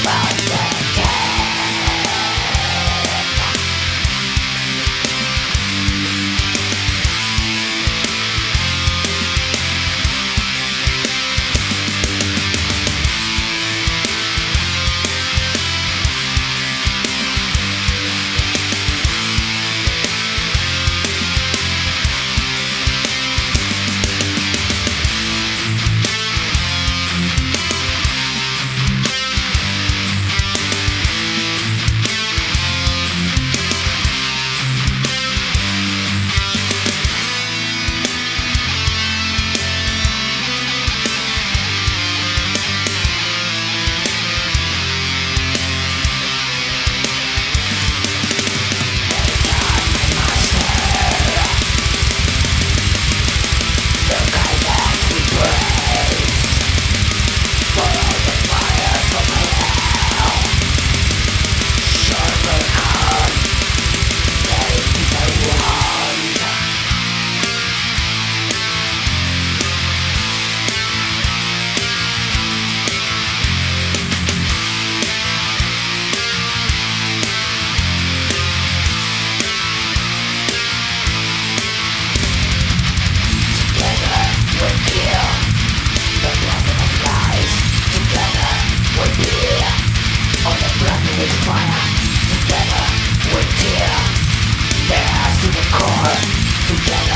about that. Just